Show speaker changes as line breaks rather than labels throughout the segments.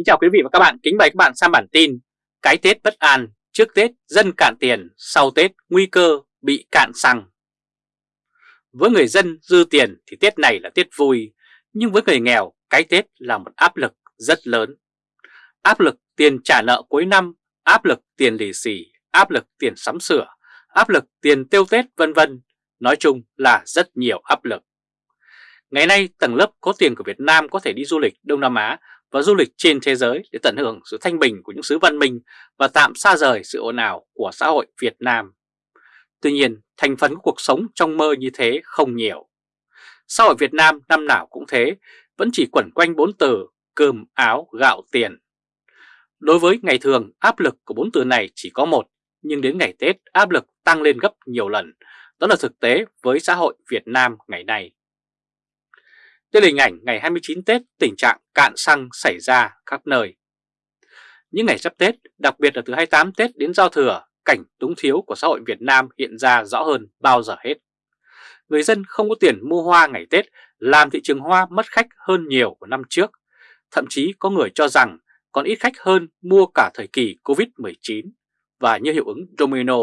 Kính chào quý vị và các bạn, kính mời các bạn xem bản tin Cái Tết bất an, trước Tết dân cạn tiền, sau Tết nguy cơ bị cạn xăng. Với người dân dư tiền thì Tết này là Tết vui, nhưng với người nghèo cái Tết là một áp lực rất lớn. Áp lực tiền trả nợ cuối năm, áp lực tiền lì xì, áp lực tiền sắm sửa, áp lực tiền tiêu Tết vân vân Nói chung là rất nhiều áp lực. Ngày nay tầng lớp có tiền của Việt Nam có thể đi du lịch Đông Nam Á và du lịch trên thế giới để tận hưởng sự thanh bình của những xứ văn minh và tạm xa rời sự ồn ào của xã hội Việt Nam. Tuy nhiên, thành phần của cuộc sống trong mơ như thế không nhiều. Xã hội Việt Nam năm nào cũng thế, vẫn chỉ quẩn quanh bốn từ cơm, áo, gạo, tiền. Đối với ngày thường, áp lực của bốn từ này chỉ có một, nhưng đến ngày Tết áp lực tăng lên gấp nhiều lần. Đó là thực tế với xã hội Việt Nam ngày nay. Đây là hình ảnh ngày 29 Tết tình trạng cạn xăng xảy ra khắp nơi. Những ngày sắp Tết, đặc biệt là từ 28 Tết đến giao thừa, cảnh túng thiếu của xã hội Việt Nam hiện ra rõ hơn bao giờ hết. Người dân không có tiền mua hoa ngày Tết làm thị trường hoa mất khách hơn nhiều của năm trước. Thậm chí có người cho rằng còn ít khách hơn mua cả thời kỳ Covid-19. Và như hiệu ứng domino,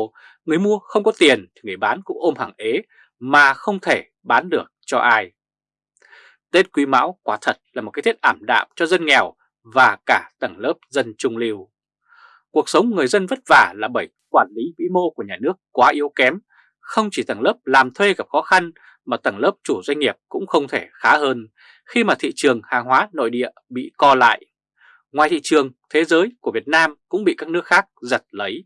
người mua không có tiền thì người bán cũng ôm hàng ế mà không thể bán được cho ai. Tết Quý Mão quả thật là một cái Tết ảm đạm cho dân nghèo và cả tầng lớp dân trung lưu. Cuộc sống người dân vất vả là bởi quản lý vĩ mô của nhà nước quá yếu kém, không chỉ tầng lớp làm thuê gặp khó khăn mà tầng lớp chủ doanh nghiệp cũng không thể khá hơn khi mà thị trường hàng hóa nội địa bị co lại. Ngoài thị trường, thế giới của Việt Nam cũng bị các nước khác giật lấy.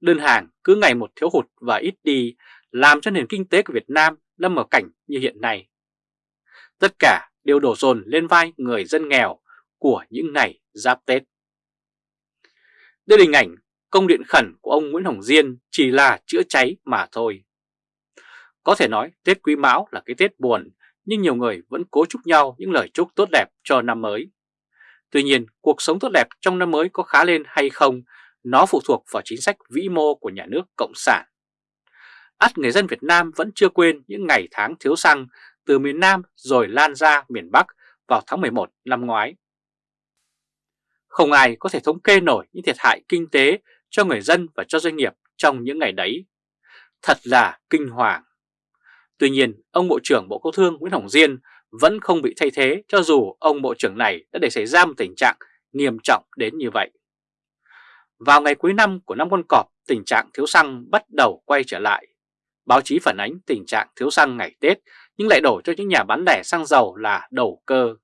Đơn hàng cứ ngày một thiếu hụt và ít đi, làm cho nền kinh tế của Việt Nam lâm vào cảnh như hiện nay. Tất cả đều đổ dồn lên vai người dân nghèo của những ngày giáp Tết. Đây là hình ảnh công điện khẩn của ông Nguyễn Hồng Diên chỉ là chữa cháy mà thôi. Có thể nói Tết Quý Mão là cái Tết buồn, nhưng nhiều người vẫn cố chúc nhau những lời chúc tốt đẹp cho năm mới. Tuy nhiên, cuộc sống tốt đẹp trong năm mới có khá lên hay không, nó phụ thuộc vào chính sách vĩ mô của nhà nước Cộng sản. Át người dân Việt Nam vẫn chưa quên những ngày tháng thiếu xăng từ miền Nam rồi lan ra miền Bắc vào tháng 11 năm ngoái. Không ai có thể thống kê nổi những thiệt hại kinh tế cho người dân và cho doanh nghiệp trong những ngày đấy. Thật là kinh hoàng. Tuy nhiên, ông Bộ trưởng Bộ Công Thương Nguyễn Hồng Diên vẫn không bị thay thế cho dù ông Bộ trưởng này đã để xảy ra một tình trạng nghiêm trọng đến như vậy. Vào ngày cuối năm của năm con cọp, tình trạng thiếu xăng bắt đầu quay trở lại. Báo chí phản ánh tình trạng thiếu xăng ngày Tết nhưng lại đổ cho những nhà bán lẻ xăng dầu là đầu cơ.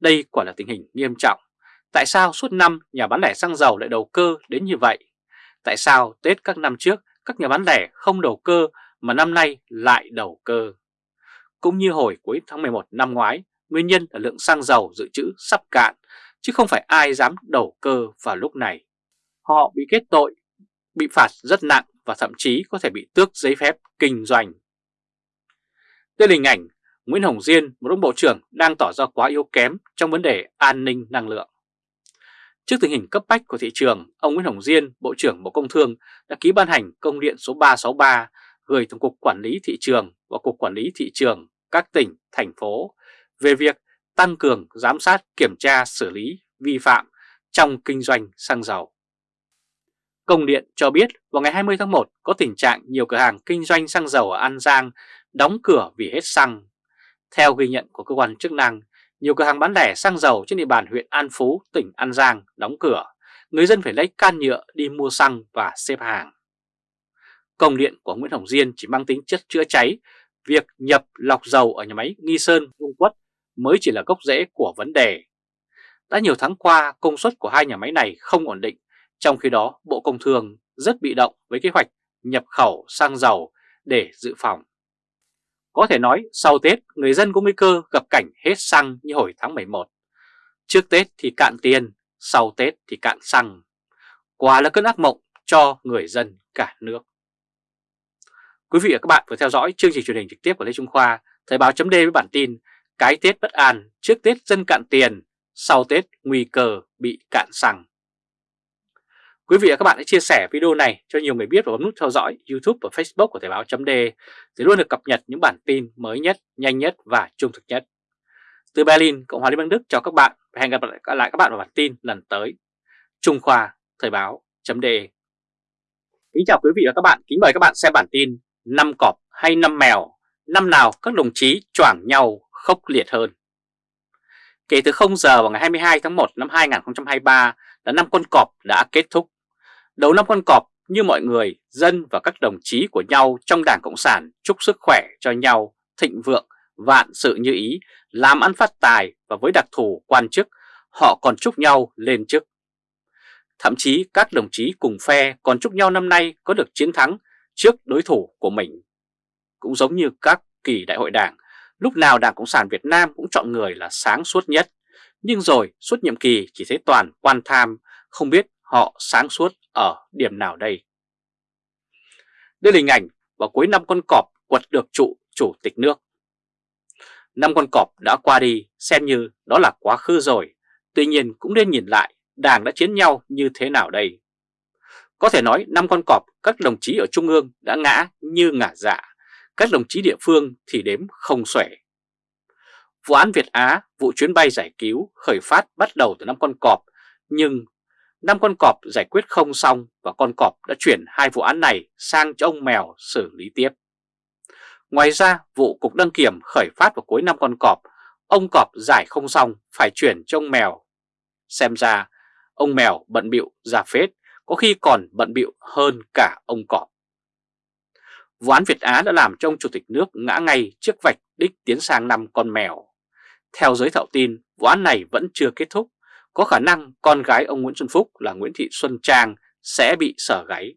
Đây quả là tình hình nghiêm trọng. Tại sao suốt năm nhà bán lẻ xăng dầu lại đầu cơ đến như vậy? Tại sao Tết các năm trước các nhà bán lẻ không đầu cơ mà năm nay lại đầu cơ? Cũng như hồi cuối tháng 11 năm ngoái, nguyên nhân là lượng xăng dầu dự trữ sắp cạn, chứ không phải ai dám đầu cơ vào lúc này. Họ bị kết tội, bị phạt rất nặng và thậm chí có thể bị tước giấy phép kinh doanh. Đây là hình ảnh Nguyễn Hồng Diên, một ông bộ trưởng đang tỏ ra quá yếu kém trong vấn đề an ninh năng lượng. Trước tình hình cấp bách của thị trường, ông Nguyễn Hồng Diên, Bộ trưởng Bộ Công Thương đã ký ban hành công điện số 363 gửi Tổng cục Quản lý Thị trường và Cục Quản lý Thị trường các tỉnh, thành phố về việc tăng cường giám sát kiểm tra xử lý vi phạm trong kinh doanh xăng dầu. Công điện cho biết vào ngày 20 tháng 1 có tình trạng nhiều cửa hàng kinh doanh xăng dầu ở An Giang đóng cửa vì hết xăng. Theo ghi nhận của cơ quan chức năng, nhiều cửa hàng bán lẻ xăng dầu trên địa bàn huyện An Phú, tỉnh An Giang đóng cửa. Người dân phải lấy can nhựa đi mua xăng và xếp hàng. Công điện của Nguyễn Hồng Diên chỉ mang tính chất chữa cháy, việc nhập lọc dầu ở nhà máy Nghi Sơn, Dung Quất mới chỉ là gốc rễ của vấn đề. Đã nhiều tháng qua, công suất của hai nhà máy này không ổn định, trong khi đó Bộ Công Thương rất bị động với kế hoạch nhập khẩu xăng dầu để dự phòng. Có thể nói sau Tết người dân có nguy cơ gặp cảnh hết xăng như hồi tháng 11. Trước Tết thì cạn tiền, sau Tết thì cạn xăng. Quả là cơn ác mộng cho người dân cả nước. Quý vị và các bạn vừa theo dõi chương trình truyền hình trực tiếp của Lê Trung Khoa, Thời báo chấm với bản tin Cái Tết bất an, trước Tết dân cạn tiền, sau Tết nguy cơ bị cạn xăng. Quý vị và các bạn hãy chia sẻ video này cho nhiều người biết và bấm nút theo dõi YouTube và Facebook của Thời báo chấm để luôn được cập nhật những bản tin mới nhất, nhanh nhất và trung thực nhất. Từ Berlin, Cộng hòa Liên bang Đức chào các bạn và hẹn gặp lại các bạn vào bản tin lần tới. Trung Khoa, Thời báo.de Kính chào quý vị và các bạn, kính mời các bạn xem bản tin năm cọp hay năm mèo, năm nào các đồng chí choảng nhau khốc liệt hơn. Kể từ 0 giờ vào ngày 22 tháng 1 năm 2023 là năm con cọp đã kết thúc. Đầu năm con cọp như mọi người, dân và các đồng chí của nhau trong Đảng Cộng sản chúc sức khỏe cho nhau, thịnh vượng, vạn sự như ý, làm ăn phát tài và với đặc thù quan chức, họ còn chúc nhau lên chức. Thậm chí các đồng chí cùng phe còn chúc nhau năm nay có được chiến thắng trước đối thủ của mình. Cũng giống như các kỳ đại hội đảng, lúc nào Đảng Cộng sản Việt Nam cũng chọn người là sáng suốt nhất, nhưng rồi suốt nhiệm kỳ chỉ thấy toàn quan tham, không biết họ sáng suốt ở điểm nào đây. Đây là hình ảnh vào cuối năm con cọp quật được trụ chủ tịch nước. Năm con cọp đã qua đi xem như đó là quá khứ rồi, tuy nhiên cũng nên nhìn lại đảng đã chiến nhau như thế nào đây. Có thể nói năm con cọp các đồng chí ở Trung ương đã ngã như ngả dạ, các đồng chí địa phương thì đếm không xuể. Vụ án Việt Á, vụ chuyến bay giải cứu khởi phát bắt đầu từ năm con cọp, nhưng năm con cọp giải quyết không xong và con cọp đã chuyển hai vụ án này sang cho ông Mèo xử lý tiếp. Ngoài ra, vụ Cục Đăng Kiểm khởi phát vào cuối năm con cọp, ông cọp giải không xong phải chuyển cho ông Mèo. Xem ra, ông Mèo bận bịu ra phết, có khi còn bận bịu hơn cả ông cọp. Vụ án Việt Á đã làm cho ông Chủ tịch nước ngã ngay trước vạch đích tiến sang năm con mèo. Theo giới thạo tin, vụ án này vẫn chưa kết thúc, có khả năng con gái ông Nguyễn Xuân Phúc là Nguyễn Thị Xuân Trang sẽ bị sở gáy.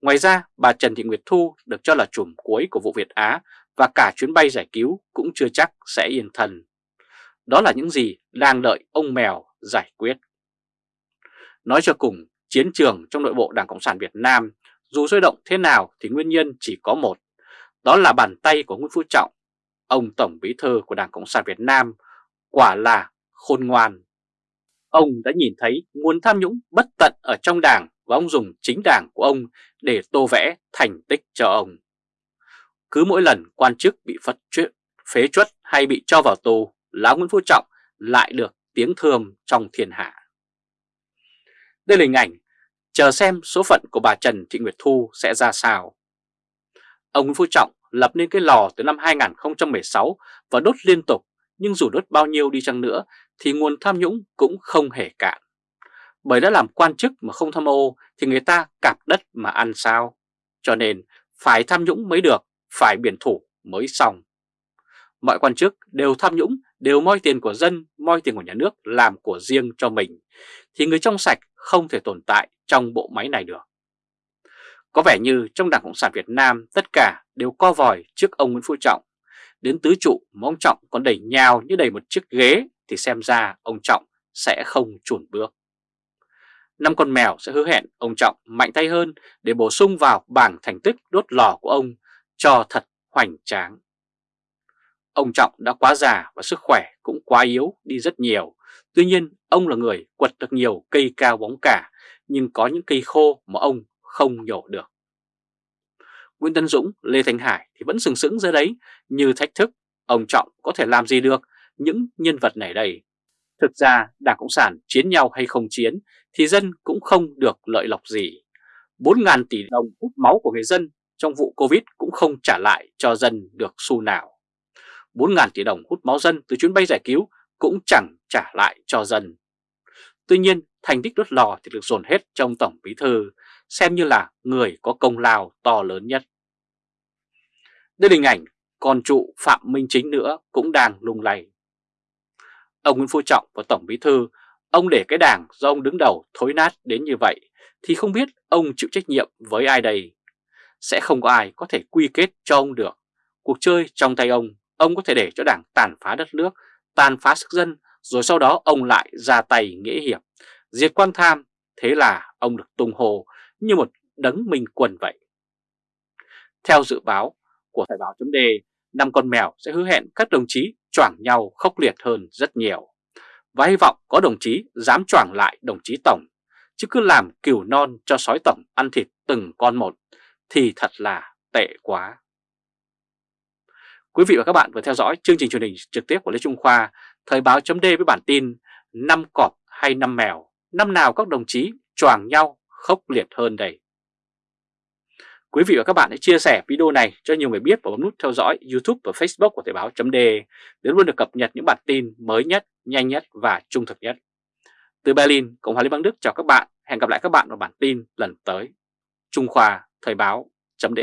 Ngoài ra, bà Trần Thị Nguyệt Thu được cho là chùm cuối của vụ Việt Á và cả chuyến bay giải cứu cũng chưa chắc sẽ yên thân. Đó là những gì đang đợi ông Mèo giải quyết. Nói cho cùng, chiến trường trong nội bộ Đảng Cộng sản Việt Nam dù sôi động thế nào thì nguyên nhân chỉ có một, đó là bàn tay của Nguyễn Phú Trọng, ông Tổng Bí thư của Đảng Cộng sản Việt Nam, quả là khôn ngoan. Ông đã nhìn thấy nguồn tham nhũng bất tận ở trong đảng và ông dùng chính đảng của ông để tô vẽ thành tích cho ông. Cứ mỗi lần quan chức bị phất chuyện, phế chuất hay bị cho vào tù, Lão Nguyễn Phú Trọng lại được tiếng thơm trong thiên hạ. Đây là hình ảnh, chờ xem số phận của bà Trần Thị Nguyệt Thu sẽ ra sao. Ông Nguyễn Phú Trọng lập nên cái lò từ năm 2016 và đốt liên tục, nhưng dù đốt bao nhiêu đi chăng nữa thì nguồn tham nhũng cũng không hề cạn. Bởi đã làm quan chức mà không tham ô thì người ta cạp đất mà ăn sao. Cho nên phải tham nhũng mới được, phải biển thủ mới xong. Mọi quan chức đều tham nhũng, đều moi tiền của dân, moi tiền của nhà nước làm của riêng cho mình, thì người trong sạch không thể tồn tại trong bộ máy này được. Có vẻ như trong Đảng Cộng sản Việt Nam tất cả đều co vòi trước ông Nguyễn Phú Trọng. Đến tứ trụ mà ông Trọng còn đẩy nhào như đầy một chiếc ghế thì xem ra ông Trọng sẽ không chuẩn bước. Năm con mèo sẽ hứa hẹn ông Trọng mạnh tay hơn để bổ sung vào bảng thành tích đốt lò của ông cho thật hoành tráng. Ông Trọng đã quá già và sức khỏe cũng quá yếu đi rất nhiều. Tuy nhiên, ông là người quật được nhiều cây cao bóng cả, nhưng có những cây khô mà ông không nhổ được. Nguyễn Tân Dũng, Lê Thành Hải thì vẫn sừng sững dưới đấy như thách thức. Ông Trọng có thể làm gì được những nhân vật này đây? Thực ra Đảng Cộng sản chiến nhau hay không chiến thì dân cũng không được lợi lộc gì. 4.000 tỷ đồng hút máu của người dân trong vụ Covid cũng không trả lại cho dân được xu nào. 4.000 tỷ đồng hút máu dân từ chuyến bay giải cứu cũng chẳng trả lại cho dân. Tuy nhiên, thành tích đốt lò thì được dồn hết trong Tổng Bí Thư, xem như là người có công lao to lớn nhất. Đây là hình ảnh còn trụ Phạm Minh Chính nữa cũng đang lung lay. Ông Nguyễn Phú Trọng và Tổng Bí Thư, ông để cái đảng do ông đứng đầu thối nát đến như vậy, thì không biết ông chịu trách nhiệm với ai đây. Sẽ không có ai có thể quy kết cho ông được. Cuộc chơi trong tay ông ông có thể để cho đảng tàn phá đất nước, tàn phá sức dân, rồi sau đó ông lại ra tay nghĩa hiệp, diệt quan tham, thế là ông được tung hồ như một đấng minh quân vậy. Theo dự báo của Thời báo chấm năm con mèo sẽ hứa hẹn các đồng chí choảng nhau khốc liệt hơn rất nhiều. Và hy vọng có đồng chí dám choảng lại đồng chí Tổng, chứ cứ làm cừu non cho sói Tổng ăn thịt từng con một thì thật là tệ quá. Quý vị và các bạn vừa theo dõi chương trình truyền hình trực tiếp của Lê Trung Khoa, Thời báo chấm với bản tin năm cọp hay năm mèo, năm nào các đồng chí choàng nhau khốc liệt hơn đây. Quý vị và các bạn hãy chia sẻ video này cho nhiều người biết và bấm nút theo dõi YouTube và Facebook của Thời báo chấm để luôn được cập nhật những bản tin mới nhất, nhanh nhất và trung thực nhất. Từ Berlin, Cộng hòa Liên bang Đức chào các bạn. Hẹn gặp lại các bạn vào bản tin lần tới. Trung Khoa Thời báo chấm